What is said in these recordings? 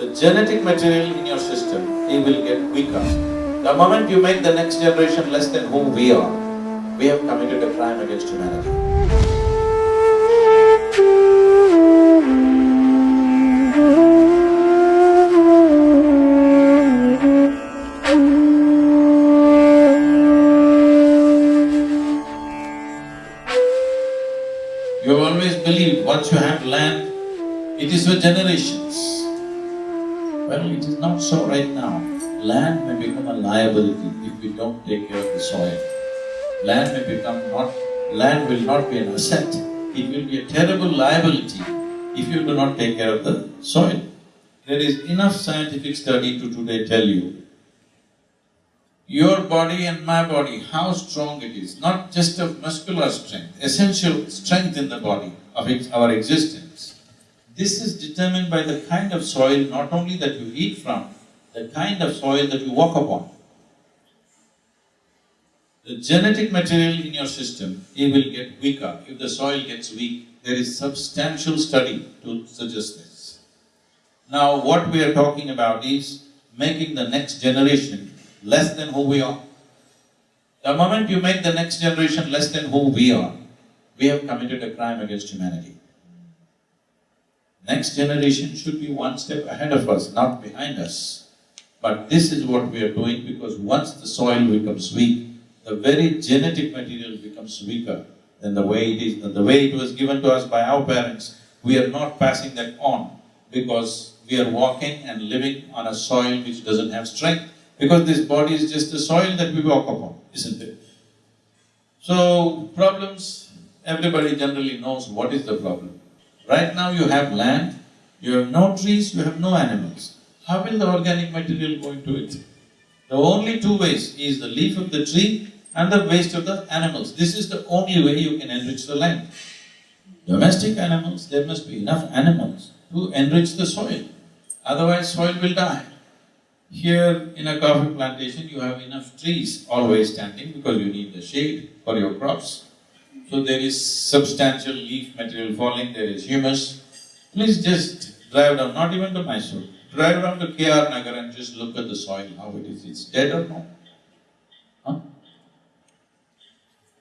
the genetic material in your system, it will get weaker. The moment you make the next generation less than who we are, we have committed a crime against humanity. You have always believed once you have land, it is for generations. Well, it is not so right now. Land may become a liability if we don't take care of the soil. Land may become not… land will not be an asset, it will be a terrible liability if you do not take care of the soil. There is enough scientific study to today tell you your body and my body, how strong it is, not just of muscular strength, essential strength in the body of our existence. This is determined by the kind of soil not only that you eat from, the kind of soil that you walk upon. The genetic material in your system, it will get weaker. If the soil gets weak, there is substantial study to suggest this. Now, what we are talking about is making the next generation less than who we are. The moment you make the next generation less than who we are, we have committed a crime against humanity. Next generation should be one step ahead of us, not behind us. But this is what we are doing because once the soil becomes weak, the very genetic material becomes weaker than the way it is, than the way it was given to us by our parents. We are not passing that on because we are walking and living on a soil which doesn't have strength because this body is just the soil that we walk upon, isn't it? So, problems, everybody generally knows what is the problem. Right now you have land, you have no trees, you have no animals. How will the organic material go into it? The only two ways is the leaf of the tree and the waste of the animals. This is the only way you can enrich the land. Domestic animals, there must be enough animals to enrich the soil, otherwise soil will die. Here in a coffee plantation, you have enough trees always standing because you need the shade for your crops. So there is substantial leaf material falling, there is humus. Please just drive down, not even to Mysore, drive down to KR Nagar and just look at the soil, how it is, it's dead or no? Huh?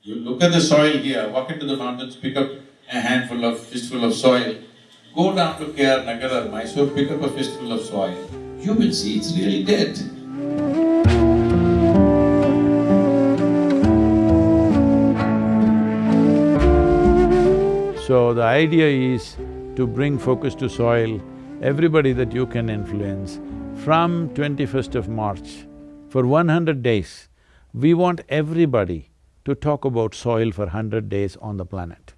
You look at the soil here, walk into the mountains, pick up a handful of, fistful of soil, go down to KR Nagar or Mysore, pick up a fistful of soil, you will see it's really dead. So the idea is to bring focus to soil, everybody that you can influence. From twenty-first of March, for one hundred days, we want everybody to talk about soil for hundred days on the planet.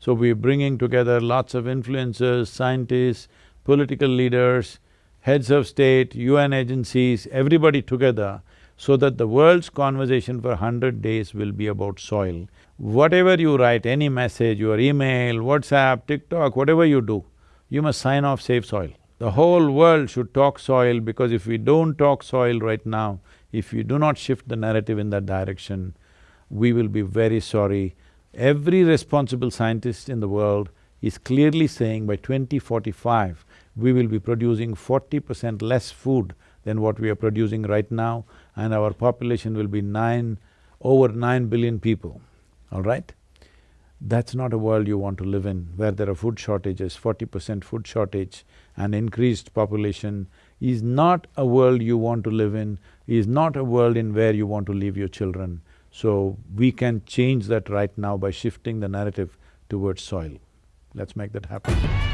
So we're bringing together lots of influencers, scientists, political leaders, heads of state, UN agencies, everybody together so that the world's conversation for hundred days will be about soil. Whatever you write, any message, your email, WhatsApp, TikTok, whatever you do, you must sign off Save Soil. The whole world should talk soil because if we don't talk soil right now, if we do not shift the narrative in that direction, we will be very sorry. Every responsible scientist in the world is clearly saying by 2045, we will be producing forty percent less food than what we are producing right now and our population will be nine… over nine billion people, all right? That's not a world you want to live in, where there are food shortages, forty percent food shortage and increased population is not a world you want to live in, is not a world in where you want to leave your children. So, we can change that right now by shifting the narrative towards soil. Let's make that happen.